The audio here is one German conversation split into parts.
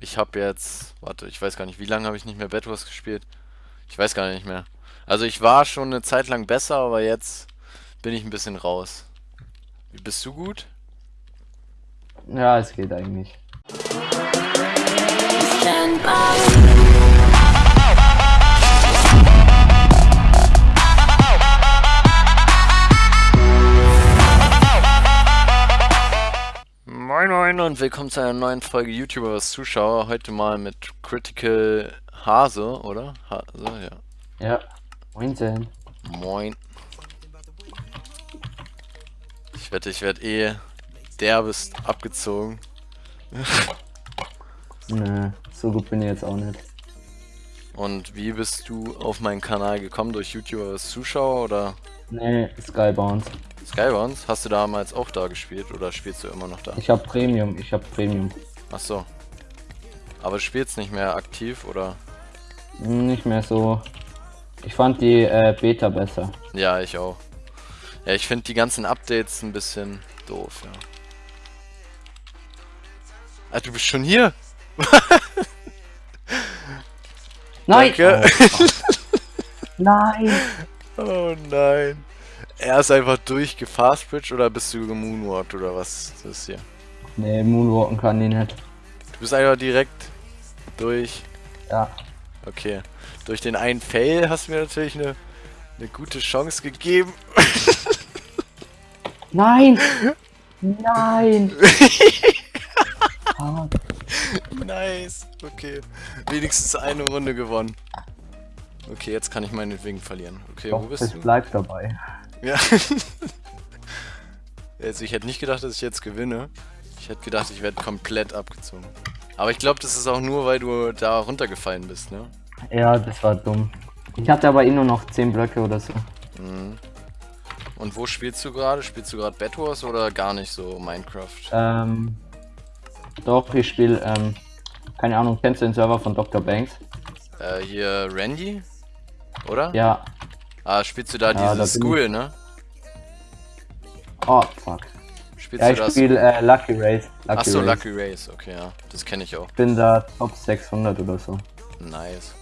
Ich habe jetzt, warte, ich weiß gar nicht, wie lange habe ich nicht mehr Bed Wars gespielt? Ich weiß gar nicht mehr. Also ich war schon eine Zeit lang besser, aber jetzt bin ich ein bisschen raus. Bist du gut? Ja, es geht eigentlich. Und willkommen zu einer neuen Folge YouTuber Zuschauer. Heute mal mit Critical Hase, oder? Hase, ja. Ja. Moinsen. Moin. Ich wette, ich werde eh derbest abgezogen. Nö, so gut bin ich jetzt auch nicht. Und wie bist du auf meinen Kanal gekommen? Durch YouTuber als Zuschauer oder Nee, Skybounce. Skybounce? Hast du damals auch da gespielt oder spielst du immer noch da? Ich hab Premium, ich hab Premium. Ach so. Aber du spielst nicht mehr aktiv oder? Nicht mehr so. Ich fand die äh, Beta besser. Ja, ich auch. Ja, ich finde die ganzen Updates ein bisschen doof, ja. Ah, du bist schon hier? Nein! Danke. Oh, Nein! Oh nein. Er ist einfach durchgefastbridge oder bist du gemoonwalkt oder was ist das hier? Nee, Moonwalken kann die nicht. Du bist einfach direkt durch. Ja. Okay. Durch den einen Fail hast du mir natürlich eine, eine gute Chance gegeben. Nein! Nein! Ah, nice. Okay. Wenigstens eine Runde gewonnen. Okay, jetzt kann ich meinetwegen verlieren. Okay, wo doch, bist es du? bleibt dabei. Ja. also ich hätte nicht gedacht, dass ich jetzt gewinne. Ich hätte gedacht, ich werde komplett abgezogen. Aber ich glaube, das ist auch nur, weil du da runtergefallen bist, ne? Ja, das war dumm. Ich hatte aber eh nur noch 10 Blöcke oder so. Mhm. Und wo spielst du gerade? Spielst du gerade Bed Wars oder gar nicht so Minecraft? Ähm. Doch, ich spiele, ähm. Keine Ahnung, kennst du den Server von Dr. Banks? Äh, hier Randy? Oder? Ja. Ah, spielst du da Ja, da dieses bin School, ne? Oh, fuck. Spielst Ja, du ich das? spiele äh, Lucky Race. Lucky Achso, Race. Lucky Race, okay, ja. Das kenne ich auch. Ich bin da Top 600 oder so. Nice.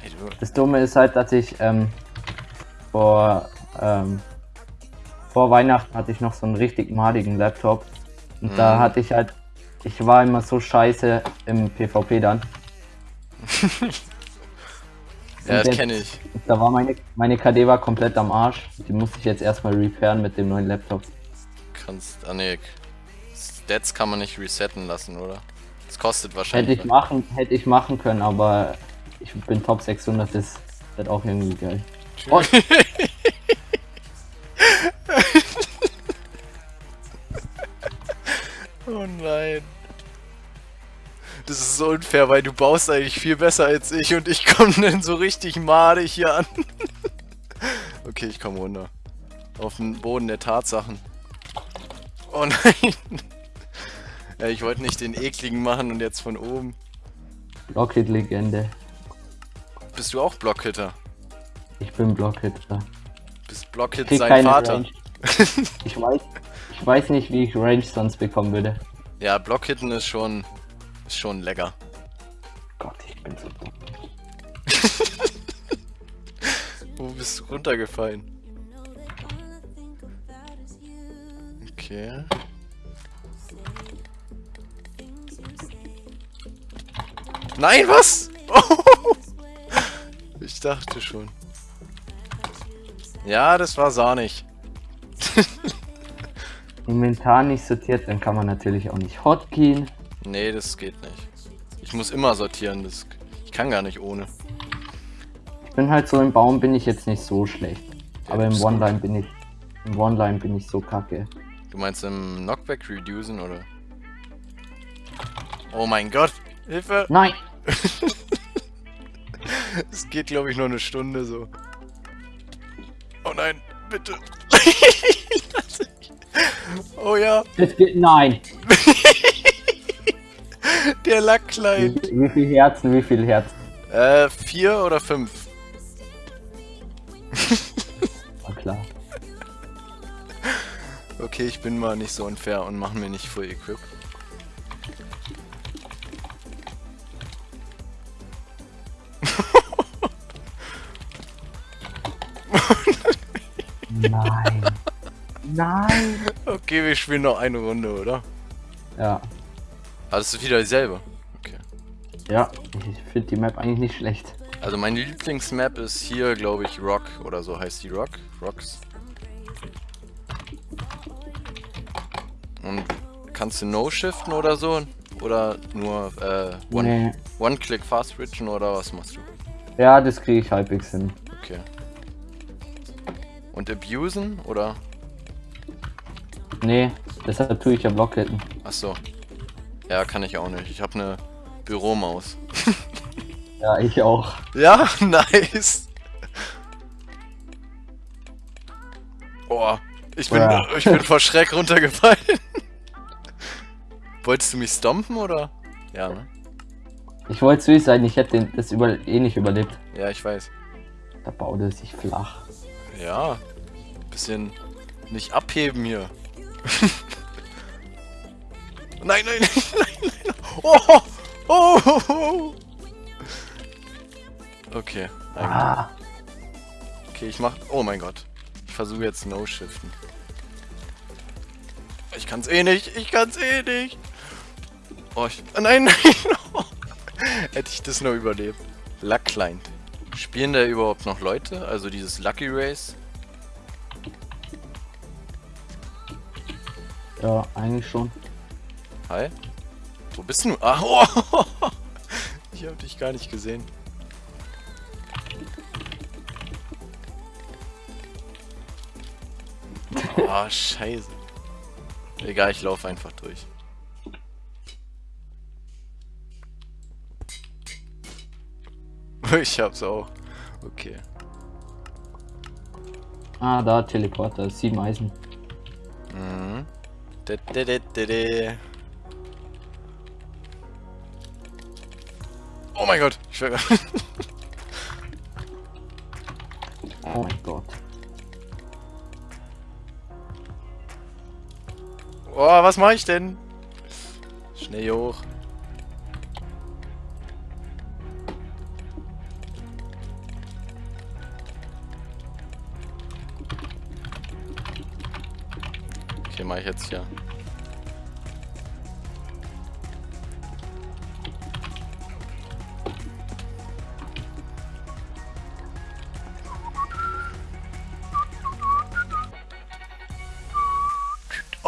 Hey, du, Das Dumme ist halt, dass ich ähm, vor, ähm, vor Weihnachten hatte ich noch so einen richtig madigen Laptop. Und da Mhm. hatte ich halt, ich war immer so scheiße im PvP dann. ja, das kenne ich. Da war meine, meine KD war komplett am Arsch. Die musste ich jetzt erstmal repairen mit dem neuen Laptop. Kannst. Ah ne. Stats kann man nicht resetten lassen, oder? Das kostet Hätte wahrscheinlich. ich machen, hätte ich machen können, aber ich bin Top 600, das wird auch irgendwie geil. Oh, oh nein. Das ist so unfair, weil du baust eigentlich viel besser als ich und ich komme dann so richtig madig hier an. okay, ich komme runter. Auf den Boden der Tatsachen. Oh nein. ja, ich wollte nicht den ekligen machen und jetzt von oben. Rocket-Legende. Bist du auch Blockhitter? Ich bin Blockhitter. Bist Blockhit sein Vater? Ich weiß, ich weiß nicht, wie ich Range sonst bekommen würde. Ja, Blockhitten ist schon, ist schon lecker. Gott, ich bin so dumm. Wo bist du runtergefallen? Okay. Nein, was? Ich dachte schon. Ja, das war sahnig. Inventar nicht sortiert, dann kann man natürlich auch nicht hotkeyen. Nee, das geht nicht. Ich muss immer sortieren. Das, ich kann gar nicht ohne. Ich bin halt so im Baum bin ich jetzt nicht so schlecht. Ja, Aber im One-Line bin ich. Im One-Line bin ich so kacke. Du meinst im Knockback reducen oder? Oh mein Gott! Hilfe! Nein! Es geht, glaube ich, noch eine Stunde so. Oh nein, bitte. oh ja, Das geht. Nein! Der lag klein. Wie, wie viel Herzen, wie viel Herzen? Äh, vier oder fünf? War klar. Okay, ich bin mal nicht so unfair und machen mir nicht Full Equip. Nein. Nein. Okay, wir spielen noch eine Runde, oder? Ja. Ah, das ist wieder dieselbe. Okay. Ja, ich finde die Map eigentlich nicht schlecht. Also meine Lieblingsmap ist hier, glaube ich, Rock oder so heißt die Rock. Rocks. Und kannst du No-Shiften oder so? Oder nur äh, One- Nee. One-Click Fast Switchen oder was machst du? Ja, das kriege ich halbwegs hin. Okay. Und abusen oder? Nee, deshalb tue ich ja Blockhitten. Achso. Ja, kann ich auch nicht. Ich habe eine Büromaus. Ja, ich auch. Ja, nice. Boah, ich bin, Ja. ich bin vor Schreck runtergefallen. Wolltest du mich stompen oder? Ja, ne? Ich wollte süß sein, ich hätte den- das über eh nicht überlebt. Ja, ich weiß. Da baut er sich flach. Ja. Bisschen nicht abheben hier. nein, nein, nein, nein, nein. Oh, oh, oh, oh. Okay. Ah, Okay, ich mach. Oh mein Gott. Ich versuche jetzt No-Shiften. Ich kann's eh nicht. Ich kann's eh nicht. Oh, ich. ah, Nein, nein. Hätte ich das nur überlebt. Luck Client. Spielen da überhaupt noch Leute? Also dieses Lucky Race? ja, eigentlich schon. Hi. Wo bist du? Ah, oh. Ich hab dich gar nicht gesehen. Ah, scheiße. Egal, ich laufe einfach durch. Ich hab's auch. Okay. Ah, da, Teleporter, sieben Eisen. Mhm. De, de, de, Oh mein Gott, ich schwöre. Oh mein Gott. Oh, was mache ich denn? Schnell hier hoch. Okay, mache ich jetzt hier.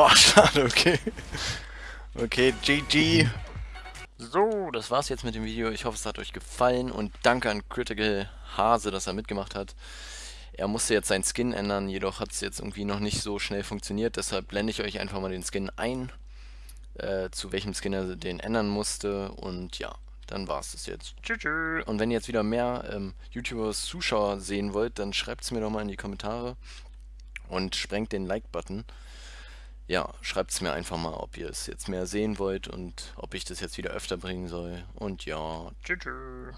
Oh, schade, okay. Okay, GG. So, das war's jetzt mit dem Video. Ich hoffe, es hat euch gefallen und danke an Critical Hase, dass er mitgemacht hat. Er musste jetzt seinen Skin ändern, jedoch hat es jetzt irgendwie noch nicht so schnell funktioniert. Deshalb blende ich euch einfach mal den Skin ein, äh, zu welchem Skin er den ändern musste. Und ja, dann war's das jetzt. Tschüss. Und wenn ihr jetzt wieder mehr ähm, YouTubers Zuschauer sehen wollt, dann schreibt es mir doch mal in die Kommentare und sprengt den Like-Button ja, schreibt es mir einfach mal, ob ihr es jetzt mehr sehen wollt und ob ich das jetzt wieder öfter bringen soll. Und ja, tschüss.